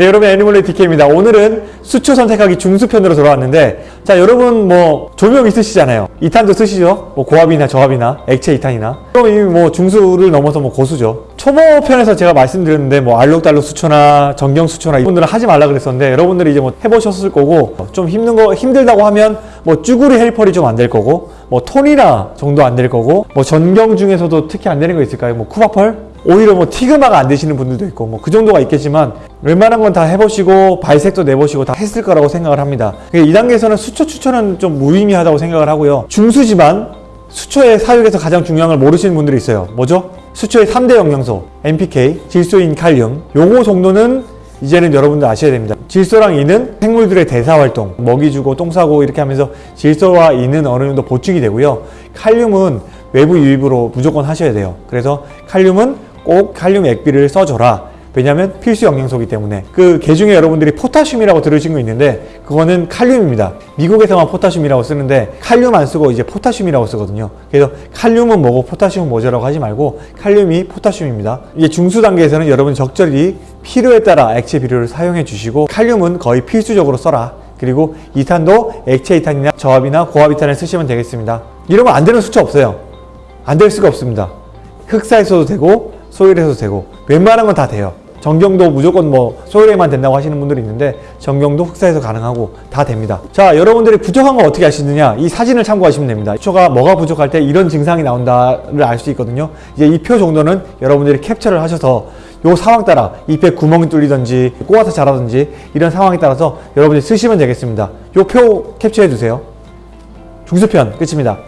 네 여러분 애니멀레이 DK입니다. 오늘은 수초 선택하기 중수편으로 돌아왔는데 자 여러분 뭐 조명 있으시잖아요. 2탄도 쓰시죠? 뭐 고압이나 저압이나 액체 2탄이나. 그럼 이미 뭐 중수를 넘어서 뭐 고수죠. 초보 편에서 제가 말씀드렸는데 뭐 알록달록 수초나 정경 수초나 이분들은 하지 말라 그랬었는데 여러분들이 이제 뭐 해보셨을 거고 좀 힘든 거 힘들다고 하면 뭐 쭈구리 헬펄이 좀안 될 거고 뭐 톤이나 정도 안 될 거고 뭐 전경 중에서도 특히 안 되는 거 있을까요? 뭐 쿠바펄? 오히려 뭐 티그마가 안 되시는 분들도 있고 뭐 그 정도가 있겠지만 웬만한 건 다 해보시고 발색도 내보시고 다 했을 거라고 생각을 합니다. 이 단계에서는 수초 추천은 좀 무의미하다고 생각을 하고요. 중수지만 수초의 사육에서 가장 중요한 걸 모르시는 분들이 있어요. 뭐죠? 수초의 3대 영양소 NPK, 질소인 칼륨. 요거 정도는 이제는 여러분들 아셔야 됩니다. 질소랑 이는 생물들의 대사활동 먹이 주고 똥 싸고 이렇게 하면서 질소와 이는 어느 정도 보충이 되고요. 칼륨은 외부 유입으로 무조건 하셔야 돼요. 그래서 칼륨은 꼭 칼륨 액비를 써줘라 왜냐하면 필수 영양소이기 때문에. 그 개중에 여러분들이 포타슘이라고 들으신 거 있는데 그거는 칼륨입니다. 미국에서만 포타슘이라고 쓰는데 칼륨 안 쓰고 이제 포타슘이라고 쓰거든요. 그래서 칼륨은 뭐고 포타슘은 뭐죠라고 하지 말고 칼륨이 포타슘입니다. 이게 중수 단계에서는 여러분 적절히 필요에 따라 액체 비료를 사용해 주시고 칼륨은 거의 필수적으로 써라. 그리고 이탄도 액체 이탄이나 저압이나 고압 이탄을 쓰시면 되겠습니다. 이러면 안 되는 수치 없어요. 안 될 수가 없습니다. 흑사에서도 되고 소일에서도 되고 웬만한 건 다 돼요 정경도 무조건 뭐 소일에만 된다고 하시는 분들이 있는데 정경도 흑사에서 가능하고 다 됩니다. 자 여러분들이 부족한 거 어떻게 아시느냐? 이 사진을 참고하시면 됩니다. 수초가 뭐가 부족할 때 이런 증상이 나온다를 알 수 있거든요. 이제 이 표 정도는 여러분들이 캡처를 하셔서 요 상황 따라 잎에 구멍이 뚫리든지 꼬아서 자라든지 이런 상황에 따라서 여러분들이 쓰시면 되겠습니다. 요 표 캡처해 주세요. 중수편 끝입니다